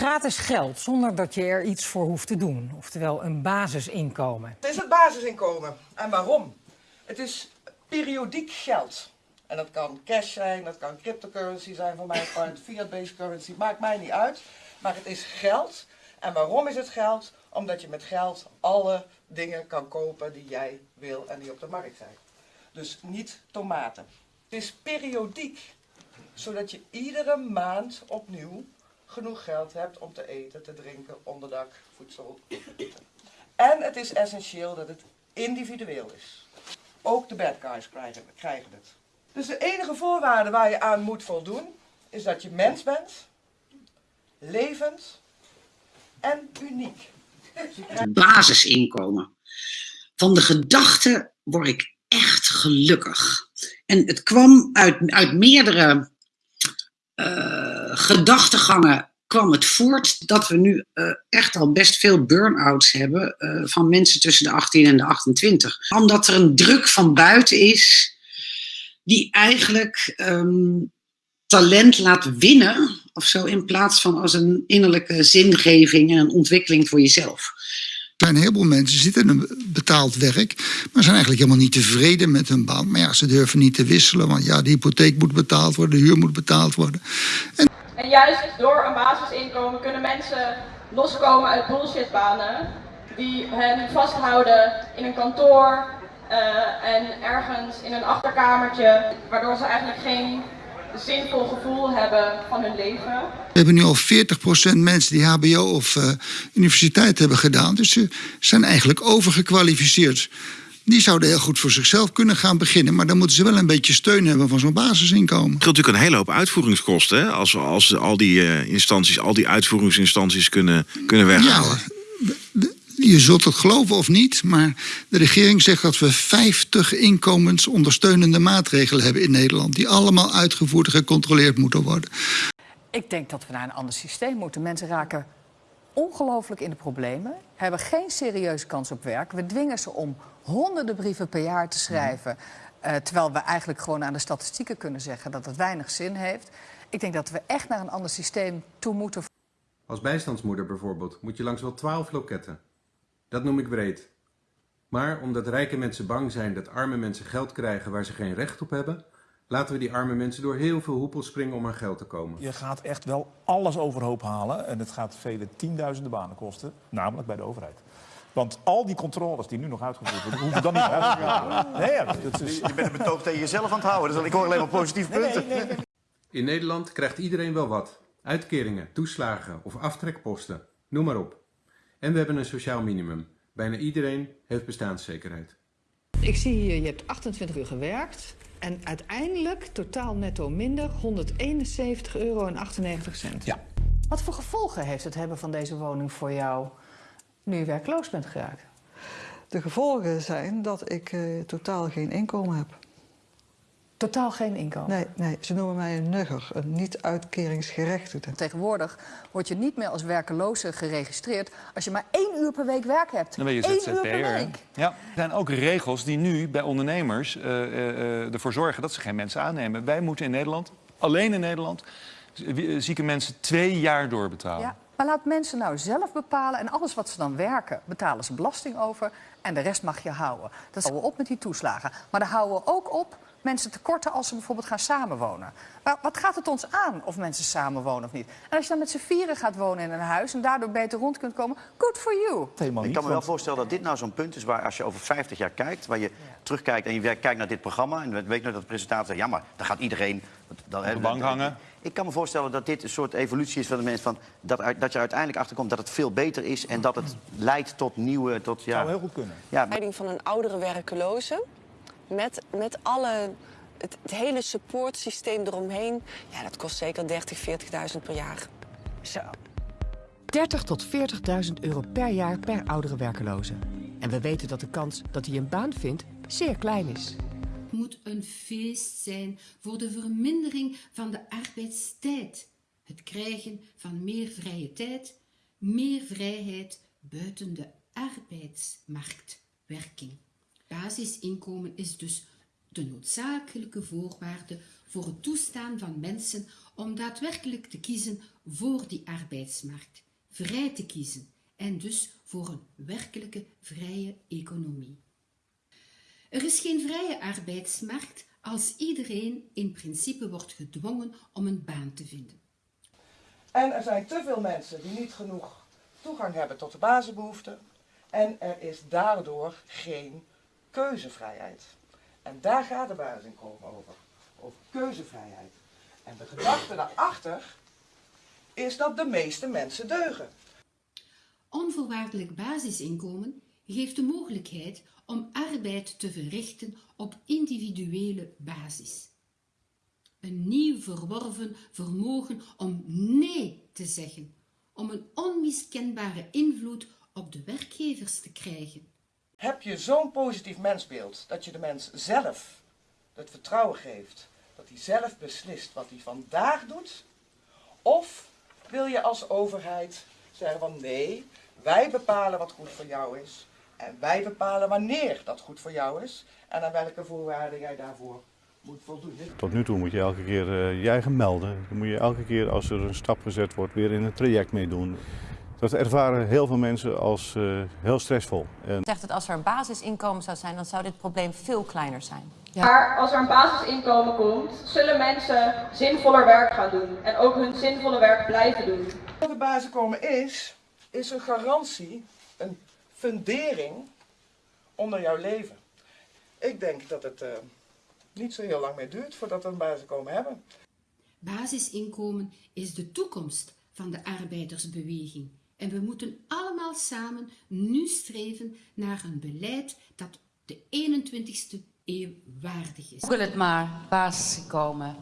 Gratis geld zonder dat je er iets voor hoeft te doen. Oftewel een basisinkomen. Het is het basisinkomen. En waarom? Het is periodiek geld. En dat kan cash zijn, dat kan cryptocurrency zijn van mijn part, fiat-based currency, maakt mij niet uit. Maar het is geld. En waarom is het geld? Omdat je met geld alle dingen kan kopen die jij wil en die op de markt zijn. Dus niet tomaten. Het is periodiek, zodat je iedere maand opnieuw genoeg geld hebt om te eten, te drinken, onderdak, voedsel. En het is essentieel dat het individueel is. Ook de bad guys krijgen, krijgen het. Dus de enige voorwaarde waar je aan moet voldoen, is dat je mens bent, levend en uniek. basisinkomen. Van de gedachte word ik echt gelukkig. En het kwam uit, uit meerdere gedachtegangen kwam het voort dat we nu uh, echt al best veel burn-outs hebben uh, van mensen tussen de 18 en de 28. Omdat er een druk van buiten is die eigenlijk um, talent laat winnen of zo in plaats van als een innerlijke zingeving en een ontwikkeling voor jezelf. Er zijn een heleboel mensen zitten in een betaald werk, maar zijn eigenlijk helemaal niet tevreden met hun baan. Maar ja, ze durven niet te wisselen, want ja, de hypotheek moet betaald worden, de huur moet betaald worden. En, en juist door een basisinkomen kunnen mensen loskomen uit bullshitbanen die hen vasthouden in een kantoor uh, en ergens in een achterkamertje, waardoor ze eigenlijk geen zinvol gevoel hebben van hun leven. We hebben nu al 40% mensen die HBO of uh, universiteit hebben gedaan. Dus ze zijn eigenlijk overgekwalificeerd. Die zouden heel goed voor zichzelf kunnen gaan beginnen. Maar dan moeten ze wel een beetje steun hebben van zo'n basisinkomen. Het natuurlijk een hele hoop uitvoeringskosten. Hè? Als, als al die uh, instanties, al die uitvoeringsinstanties kunnen, kunnen weghalen. Ja, je zult het geloven of niet, maar de regering zegt dat we 50 inkomensondersteunende maatregelen hebben in Nederland. Die allemaal uitgevoerd en gecontroleerd moeten worden. Ik denk dat we naar een ander systeem moeten. Mensen raken ongelooflijk in de problemen, hebben geen serieuze kans op werk. We dwingen ze om honderden brieven per jaar te schrijven. Uh, terwijl we eigenlijk gewoon aan de statistieken kunnen zeggen dat het weinig zin heeft. Ik denk dat we echt naar een ander systeem toe moeten. Als bijstandsmoeder bijvoorbeeld moet je langs wel 12 loketten. Dat noem ik breed. Maar omdat rijke mensen bang zijn dat arme mensen geld krijgen waar ze geen recht op hebben, laten we die arme mensen door heel veel hoepels springen om aan geld te komen. Je gaat echt wel alles overhoop halen en het gaat vele tienduizenden banen kosten, namelijk bij de overheid. Want al die controles die nu nog uitgevoerd worden, hoeven dan niet uitgevoerd te worden. Nee, ja, dat is... Je bent een betoog tegen jezelf aan het houden, dus ik hoor alleen maar positieve punten. Nee, nee, nee, In Nederland krijgt iedereen wel wat. Uitkeringen, toeslagen of aftrekposten, noem maar op. En we hebben een sociaal minimum. Bijna iedereen heeft bestaanszekerheid. Ik zie hier, je hebt 28 uur gewerkt. En uiteindelijk totaal netto minder 171,98 euro. Ja. Wat voor gevolgen heeft het hebben van deze woning voor jou nu je werkloos bent geraakt? De gevolgen zijn dat ik uh, totaal geen inkomen heb. Totaal geen inkomen? Nee, nee, ze noemen mij een nugger, een niet-uitkeringsgerechtigde. Tegenwoordig word je niet meer als werkeloze geregistreerd als je maar één uur per week werk hebt. Dan ben je ZZP'er. Ja. Er zijn ook regels die nu bij ondernemers uh, uh, ervoor zorgen dat ze geen mensen aannemen. Wij moeten in Nederland, alleen in Nederland, zieke mensen twee jaar doorbetalen. Ja. Maar laat mensen nou zelf bepalen en alles wat ze dan werken, betalen ze belasting over en de rest mag je houden. Dat houden we op met die toeslagen. Maar dan houden we ook op mensen tekorten als ze bijvoorbeeld gaan samenwonen. Maar wat gaat het ons aan of mensen samenwonen of niet? En als je dan met z'n vieren gaat wonen in een huis en daardoor beter rond kunt komen, good for you. Helemaal ik kan me wel voorstellen dat dit nou zo'n punt is waar als je over 50 jaar kijkt, waar je terugkijkt en je kijkt naar dit programma en weet nog dat de presentator zegt, ja maar dan gaat iedereen... Dan, op de bank hangen. Ik kan me voorstellen dat dit een soort evolutie is van de mensen van dat, dat je uiteindelijk achterkomt dat het veel beter is en dat het leidt tot nieuwe... Tot, ja, zou heel goed kunnen. Ja. van een oudere werkeloze met, met alle, het, het hele supportsysteem eromheen, ja, dat kost zeker 30, 40.000 per jaar. Zo. 30 tot 40.000 euro per jaar per oudere werkeloze. En we weten dat de kans dat hij een baan vindt zeer klein is. Het moet een feest zijn voor de vermindering van de arbeidstijd. Het krijgen van meer vrije tijd, meer vrijheid buiten de arbeidsmarktwerking. Basisinkomen is dus de noodzakelijke voorwaarde voor het toestaan van mensen om daadwerkelijk te kiezen voor die arbeidsmarkt, vrij te kiezen en dus voor een werkelijke vrije economie. Er is geen vrije arbeidsmarkt als iedereen in principe wordt gedwongen om een baan te vinden. En er zijn te veel mensen die niet genoeg toegang hebben tot de basisbehoeften. En er is daardoor geen keuzevrijheid. En daar gaat de basisinkomen over. Over keuzevrijheid. En de gedachte daarachter is dat de meeste mensen deugen. Onvoorwaardelijk basisinkomen geeft de mogelijkheid om arbeid te verrichten op individuele basis. Een nieuw verworven vermogen om nee te zeggen, om een onmiskenbare invloed op de werkgevers te krijgen. Heb je zo'n positief mensbeeld dat je de mens zelf het vertrouwen geeft dat hij zelf beslist wat hij vandaag doet? Of wil je als overheid zeggen van nee, wij bepalen wat goed voor jou is en wij bepalen wanneer dat goed voor jou is en aan welke voorwaarden jij daarvoor moet voldoen. Tot nu toe moet je elke keer uh, je eigen melden. Dan moet je elke keer als er een stap gezet wordt weer in een traject meedoen. Dat ervaren heel veel mensen als uh, heel stressvol. En... zegt dat als er een basisinkomen zou zijn, dan zou dit probleem veel kleiner zijn. Ja. Maar als er een basisinkomen komt, zullen mensen zinvoller werk gaan doen. En ook hun zinvolle werk blijven doen. Wat een basisinkomen is, is een garantie, een fundering onder jouw leven. Ik denk dat het uh, niet zo heel lang meer duurt voordat we een basisinkomen hebben. Basisinkomen is de toekomst van de arbeidersbeweging. En we moeten allemaal samen nu streven naar een beleid dat de 21ste eeuw waardig is. Google het maar, basisinkomen.